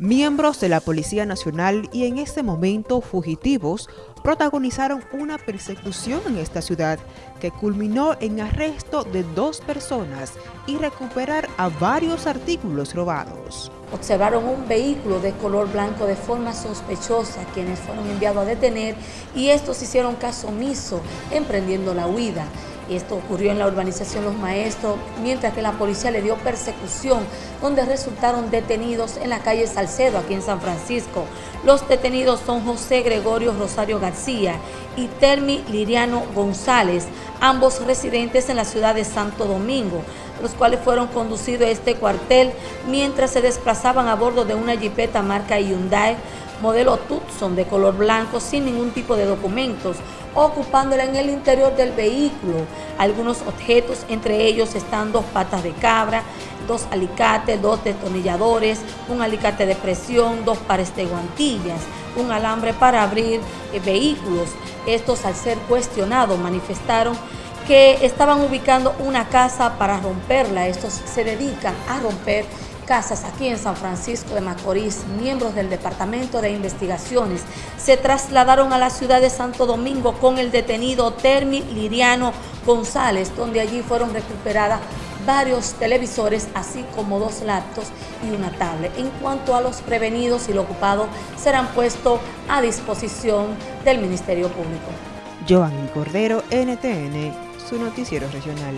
Miembros de la Policía Nacional y en este momento fugitivos protagonizaron una persecución en esta ciudad que culminó en arresto de dos personas y recuperar a varios artículos robados. Observaron un vehículo de color blanco de forma sospechosa, quienes fueron enviados a detener y estos hicieron caso omiso, emprendiendo la huida. Esto ocurrió en la urbanización Los Maestros, mientras que la policía le dio persecución, donde resultaron detenidos en la calle Salcedo, aquí en San Francisco. Los detenidos son José Gregorio Rosario García y Termi Liriano González, ambos residentes en la ciudad de Santo Domingo, los cuales fueron conducidos a este cuartel mientras se desplazaban a bordo de una jipeta marca Hyundai modelo Tucson de color blanco sin ningún tipo de documentos, ocupándola en el interior del vehículo. Algunos objetos, entre ellos están dos patas de cabra, dos alicates, dos detonilladores, un alicate de presión, dos pares de guantillas, un alambre para abrir eh, vehículos. Estos al ser cuestionados manifestaron que estaban ubicando una casa para romperla. Estos se dedican a romper casas aquí en San Francisco de Macorís, miembros del Departamento de Investigaciones, se trasladaron a la ciudad de Santo Domingo con el detenido Termi Liriano González, donde allí fueron recuperadas varios televisores, así como dos laptops y una tablet. En cuanto a los prevenidos y los ocupados, serán puestos a disposición del Ministerio Público. Joan Cordero, NTN, su noticiero regional.